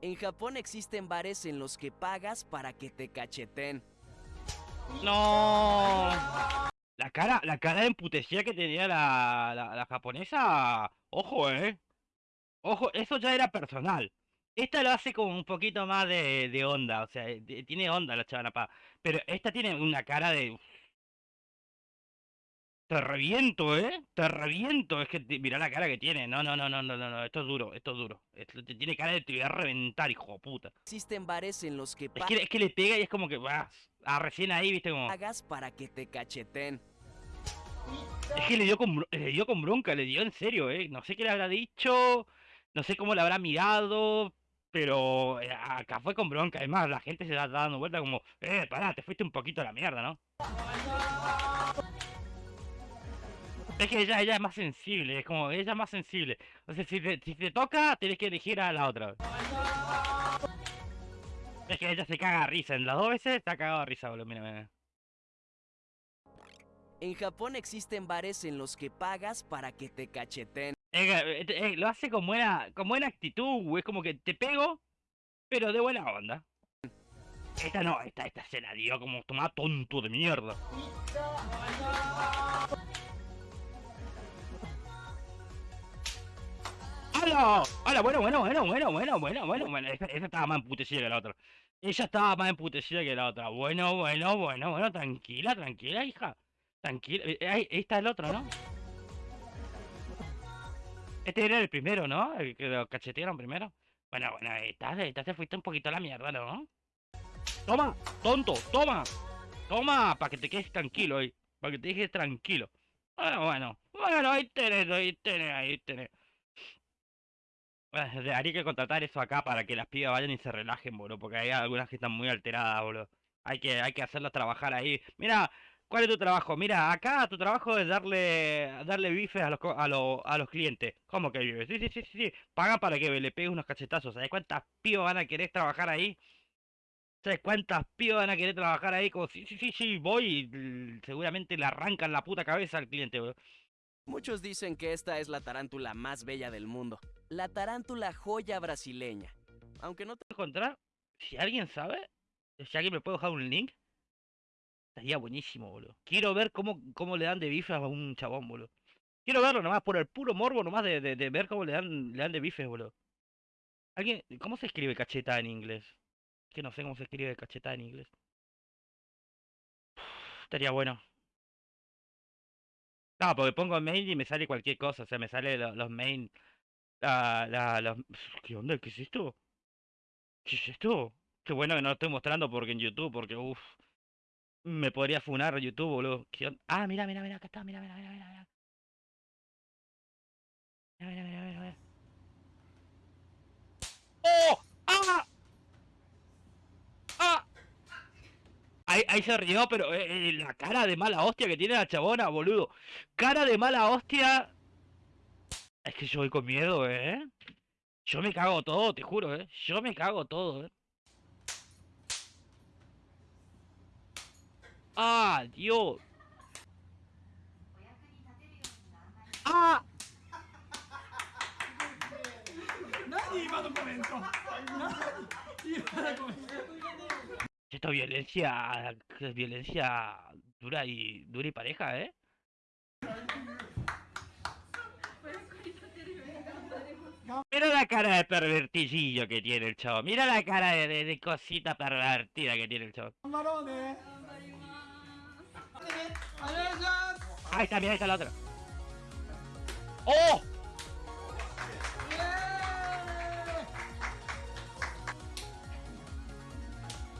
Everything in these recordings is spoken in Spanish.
En Japón existen bares en los que pagas para que te cacheten. No. La cara, la cara de emputecida que tenía la, la, la japonesa. Ojo, eh. Ojo, eso ya era personal. Esta lo hace como un poquito más de, de onda, o sea, de- tiene onda la chavana pa. Pero esta tiene una cara de. Te reviento, ¿eh? Te reviento. Es que te- mirá la cara que tiene. No, no, no, no, no, no. Esto es duro, esto es duro. Esto te tiene cara de te voy a reventar, hijo de puta. Existen bares en los que Es que, es que le pega y es como que vas. Ah, recién ahí, viste como. pagas para que te cacheten. Es que le dio con, le dio con bronca, le dio en serio, ¿eh? No sé qué le habrá dicho, no sé cómo le habrá mirado, pero eh, acá fue con bronca. Además, la gente se está dando vuelta como, eh, pará, te fuiste un poquito a la mierda, ¿no? Es que ella, ella es más sensible, es como, ella es más sensible. O sea, si te, si te toca, tenés que elegir a la otra. Es que ella se caga a risa, en las dos veces está cagado a risa, boludo, mira, mira. En Japón existen bares en los que pagas para que te cacheten. Eh, eh, eh, lo hace con buena, con buena actitud. Es como que te pego, pero de buena onda. Esta no, esta, esta se la dio como toma tonto de mierda. ¡Hala! ¡Hala! Bueno, bueno, bueno, bueno, bueno, bueno, bueno, bueno. Esta estaba más emputecida que la otra. Ella estaba más emputecida que la otra. Bueno, bueno, bueno, bueno, tranquila, tranquila, hija. Tranquila. Eh, eh, ahí está el otro, ¿no? Este era el primero, ¿no? El que lo cachetearon primero. Bueno, bueno, esta, esta te fuiste un poquito a la mierda, ¿no? Toma, tonto, toma. Toma, para que te quedes tranquilo ahí. Para que te dejes tranquilo. Bueno, bueno. Bueno, ahí tenés, ahí tenés, ahí tenés. Haría que contratar eso acá para que las pibas vayan y se relajen, boludo. Porque hay algunas que están muy alteradas, boludo. Hay que, hay que hacerlas trabajar ahí. Mira, ¿cuál es tu trabajo? Mira, acá tu trabajo es darle darle bifes a los, a los, a los clientes. ¿Cómo que bifes? Sí, sí, sí, sí, sí. Pagan para que le pegues unos cachetazos. ¿Sabes cuántas pibas van a querer trabajar ahí? ¿Sabes cuántas pibas van a querer trabajar ahí? Como, sí, sí, sí, sí, voy y mm, seguramente le arrancan la puta cabeza al cliente, boludo. Muchos dicen que esta es la tarántula más bella del mundo. La tarántula joya brasileña. Aunque no te encontrar, si alguien sabe, si alguien me puede dejar un link, estaría buenísimo, boludo. Quiero ver cómo, cómo le dan de bifes a un chabón, boludo. Quiero verlo nomás, por el puro morbo nomás de, de, ver cómo le dan, le dan de bifes, boludo. ¿Alguien, cómo se escribe cacheta en inglés? Que no sé cómo se escribe cacheta en inglés. Estaría bueno. No, porque pongo main y me sale cualquier cosa, o sea, me sale lo- los main, la, la, los... ¿Qué onda? ¿Qué es esto? ¿Qué es esto? Qué bueno que no lo estoy mostrando porque en YouTube, porque uff. Me podría funar YouTube, boludo. ¿Qué Ah, mira, mira, mira, acá está, mira, mira, mira, mira, mira. Mira, mira, mira, mira, mira. ¡Oh! ¡Ah! ¡Ah! Ahí, ahí se rió, pero eh, eh, la cara de mala hostia que tiene la chabona, boludo. Cara de mala hostia. Es que yo voy con miedo, ¿eh? Yo me cago todo, te juro, ¿eh? Yo me cago todo, ¿eh? ¡Ah, Dios! ¡Ah! Nadie iba a documento. Nadie iba a documento. Esto es violencia, violencia dura y dura y pareja, ¿eh? Mira la cara de pervertidillo que tiene el chavo. Mira la cara de, cosita pervertida que tiene el chavo. Ahí está, mira, ahí está la otra. ¡Oh!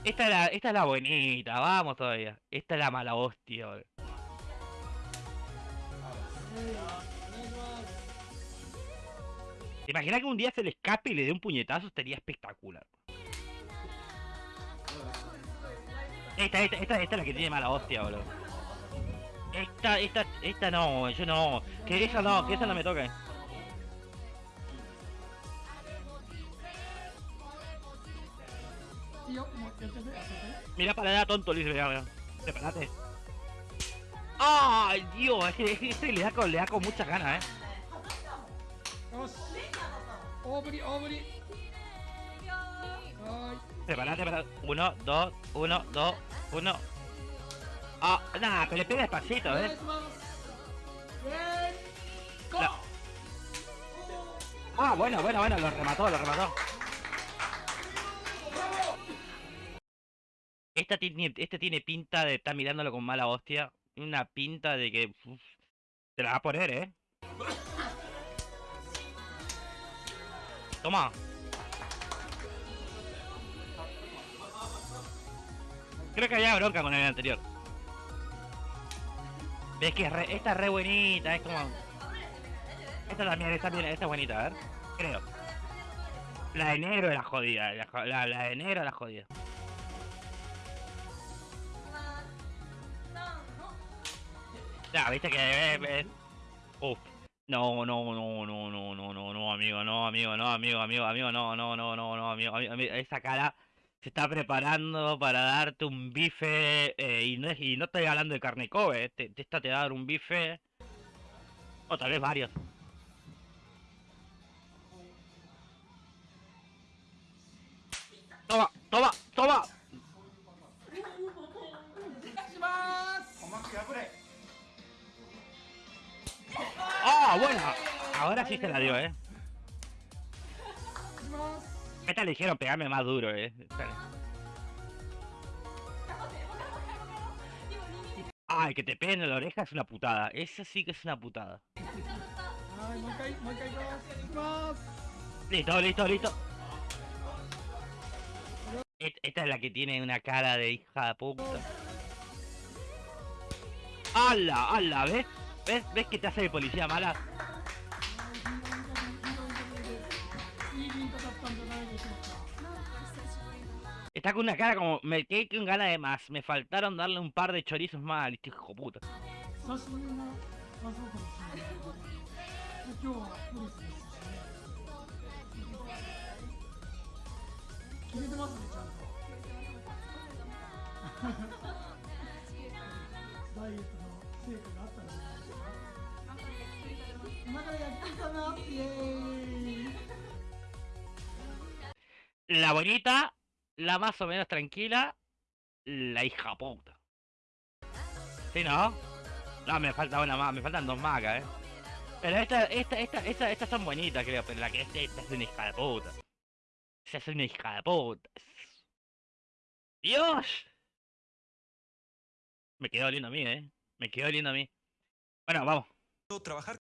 Esta es, la, esta es la bonita, vamos todavía. Esta es la mala hostia. ¿Te imaginas que un día se le escape y le dé un puñetazo? Estaría espectacular. Esta, esta, esta, esta es la que tiene mala hostia, boludo. Esta, esta, esta no, yo no. Que esa no, que esa no me toque. Mira para allá, tonto, Luis, mira, mira. Prepárate. ¡Ay, Dios! Es que, es que este le da con, le da con muchas ganas, ¿eh? Obri, obri. Ay. Separad. Uno, dos, uno, dos, uno. Ah, oh, nada, pero le pega despacito, eh. Ah, bueno, bueno, bueno, lo remató, lo remató. Esta tiene, este tiene pinta de estar mirándolo con mala hostia. Una pinta de que. Uf, te la va a poner, eh. Toma. Creo que había bronca con el anterior. Ves que re- esta es re buenita, es como. Esta también, esta bien, esta es bonita, a ver. Creo. La de negro es la jodida, la, la, la de negro es la jodida. Ya, viste que... eh, eh. No, no, no, no, no, no, no, no, amigo, no, amigo, no, amigo, amigo, amigo, no, no, no, no, no, amigo, amigo, esa cara se está preparando para darte un bife, eh, y, no y no estoy hablando de carne eh, te, esta te va a dar un bife, o tal vez varios. Toma, toma, adiós, eh. ¿Qué ligero, pegarme más duro, eh. Ay, que te peguen en la oreja es una putada. Esa sí que es una putada. Ay, Listo, listo, listo. Esta es la que tiene una cara de hija de puta. ¡Hala! ¡Hala! ¿Ves? ¿Ves? ¿Ves que te hace de policía mala? Está con una cara como... Me quedé con ganas de más. Me faltaron darle un par de chorizos más al hijo puta. La bonita, la más o menos tranquila, la hija puta. ¿Sí, no? No, me falta una más, me faltan dos más acá, eh. Pero esta, esta, esta, esta, estas son bonitas, creo, pero la que es esta es una hija de puta. Esa es una hija de puta. ¡Dios! Me quedó oliendo a mí, eh. Me quedó oliendo a mí. Bueno, vamos. trabajar